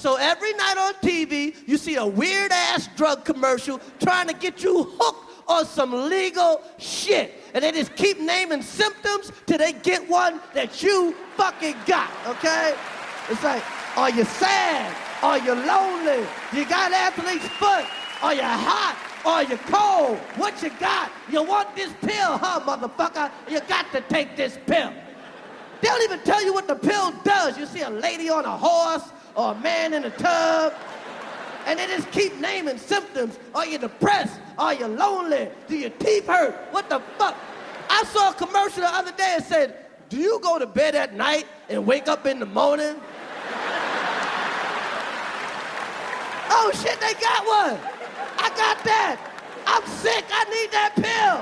So every night on TV, you see a weird ass drug commercial trying to get you hooked on some legal shit. And they just keep naming symptoms till they get one that you fucking got, okay? It's like, are you sad? Are you lonely? You got athlete's foot? Are you hot? Are you cold? What you got? You want this pill, huh, motherfucker? You got to take this pill. They don't even tell you what the pill does. You see a lady on a horse or a man in a tub, and they just keep naming symptoms. Are you depressed? Are you lonely? Do your teeth hurt? What the fuck? I saw a commercial the other day that said, do you go to bed at night and wake up in the morning? oh shit, they got one. I got that. I'm sick, I need that pill.